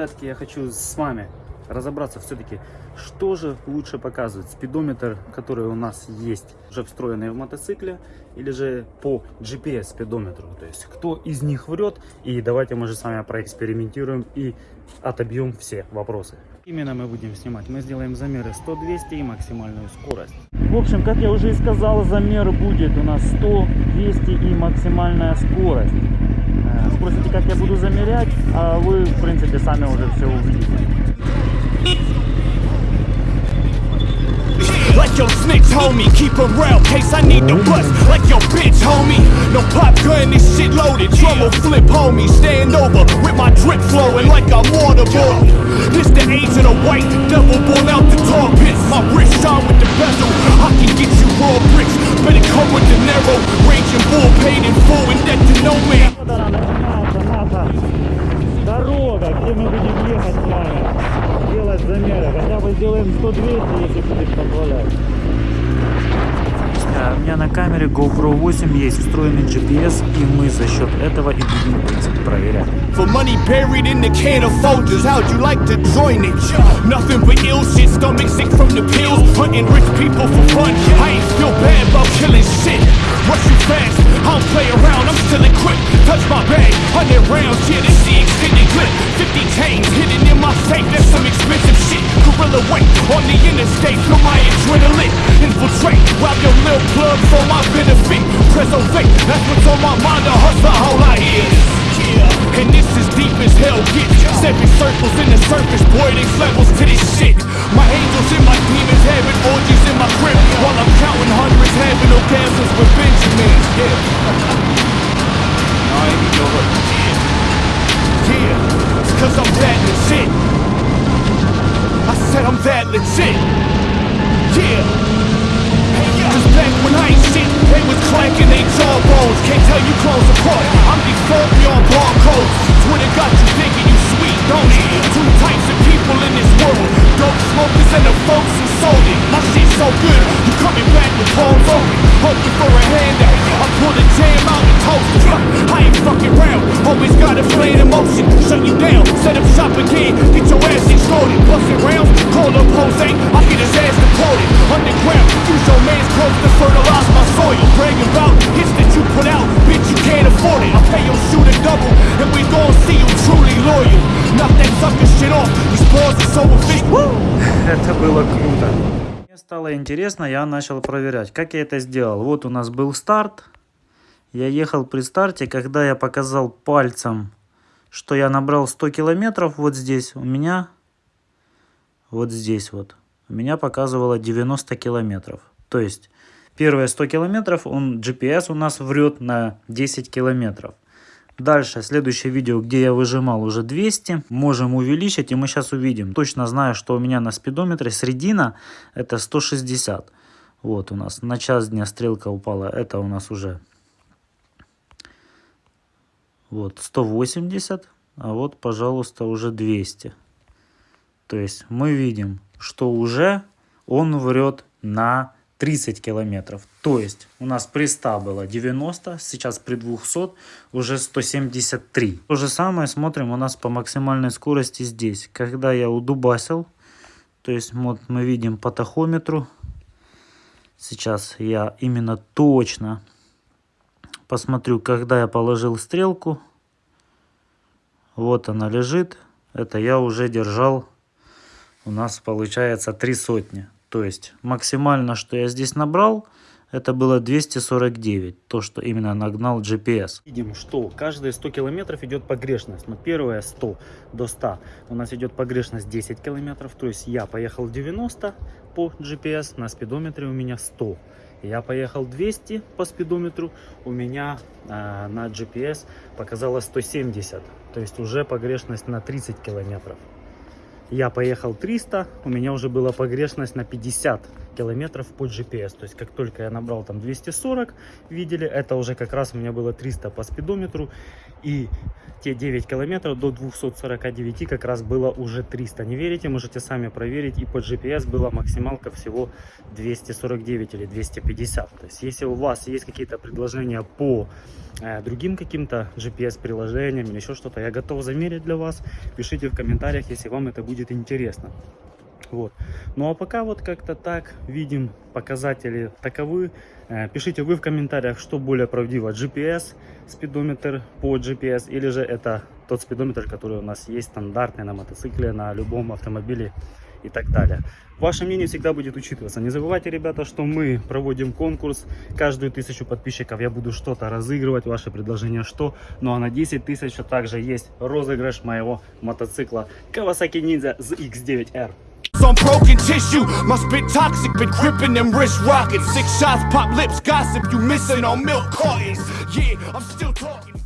ребятки, я хочу с вами разобраться все-таки, что же лучше показывает, спидометр, который у нас есть, уже встроенный в мотоцикле, или же по GPS спидометру, то есть кто из них врет, и давайте мы же с вами проэкспериментируем и отобьем все вопросы. Именно мы будем снимать, мы сделаем замеры 100-200 и максимальную скорость. В общем, как я уже и сказал, замер будет у нас 100, 200 и максимальная скорость. Э, Спросите, как я буду замерять, а вы, в принципе, сами уже все увидите. Like your snakes, homie, keep 'em real, case I need to bust. Like your bitch, homie, no pop gun, this shit loaded. Trouble flip, homie, stand over with my drip flowing like I'm waterboard. This the age of the white дорога, где мы будем ехать с вами, делать замеры. Хотя бы сделаем 100-200, если будет позволять. А, У меня на камере GoPro 8 есть встроенный GPS, и мы за счет этого и будем в принципе проверять. For money buried in the can of Folgers, how'd you like to join it? Nothing but ill shit, stomach sick from the pills, hunting rich people for fun. I ain't feel bad about killing shit. Rush you fast, I don't play around, I'm still equipped. Touch my bag, 100 rounds, yeah, this the extended clip. 50 chains hidden in my safe, that's some expensive shit. Gorilla weight on the interstate, feel my adrenaline. Infiltrate, rob your little plug for my benefit. Preservate, that's what's on my mind, the hustle, all I is. And this is deep as hell gets. Seven circles in the surface, boy, there's levels I'm legit. Yeah. Cause back when I ain't shit, they was clanking they jawbones. Can't tell you close apart. I'm default beyond barcodes. Twitter got you thinking you sweet, don't it? Two types of people in this world. Dope smokers and the folks who sold it. My shit's so good, you coming back with palms open. Hoping for a handout. I pull the jam out and toast it. I ain't fucking round. Always got a flame emotion. Shut you down. Set up shop again. Get your ass extorted. Busting rounds. Call up Jose. I get his ass deported. Underground. Use your man's clothes to fertilize my soil. Bragging about hits that you put out. Bitch, you can't afford стало интересно, я начал проверять, как я это сделал. Вот у нас был старт. Я ехал при старте, когда я показал пальцем, что я набрал 100 километров вот здесь, у меня, вот здесь вот, у меня показывало 90 километров. То есть, первые 100 километров, он GPS у нас врет на 10 километров. Дальше, следующее видео, где я выжимал уже 200, можем увеличить, и мы сейчас увидим. Точно знаю, что у меня на спидометре средина это 160. Вот у нас на час дня стрелка упала, это у нас уже вот 180, а вот, пожалуйста, уже 200. То есть мы видим, что уже он врет на 30 километров. То есть у нас при 100 было 90, сейчас при 200 уже 173. То же самое смотрим у нас по максимальной скорости здесь. Когда я удубасил, то есть вот мы видим по тахометру, сейчас я именно точно посмотрю, когда я положил стрелку. Вот она лежит. Это я уже держал. У нас получается три сотни. То есть максимально, что я здесь набрал, это было 249. То, что именно нагнал GPS. Видим, что каждые 100 километров идет погрешность. Но первые 100 до 100 у нас идет погрешность 10 километров. То есть я поехал 90 по GPS, на спидометре у меня 100. Я поехал 200 по спидометру, у меня э, на GPS показало 170. То есть уже погрешность на 30 километров. Я поехал 300, у меня уже была погрешность на 50 километров по GPS. То есть как только я набрал там 240, видели, это уже как раз у меня было 300 по спидометру. И те 9 километров до 249 как раз было уже 300. Не верите, можете сами проверить. И по GPS была максималка всего 249 или 250. То есть если у вас есть какие-то предложения по э, другим каким-то GPS-приложениям или еще что-то, я готов замерить для вас. Пишите в комментариях, если вам это будет интересно. Вот. Ну а пока вот как-то так видим показатели таковы. Э, Пишите вы в комментариях, что более правдиво, GPS, спидометр по GPS, или же это тот спидометр, который у нас есть стандартный на мотоцикле, на любом автомобиле и так далее. Ваше мнение всегда будет учитываться. Не забывайте, ребята, что мы проводим конкурс. Каждую тысячу подписчиков я буду что-то разыгрывать. Ваше предложение что? Ну а на 10 тысяч также есть розыгрыш моего мотоцикла Kawasaki Ninja ZX9R. Some broken tissue, my spit toxic, been gripping them wrist rockets. Six shots, pop lips, gossip, you missing on milk cartons. Yeah, I'm still talking.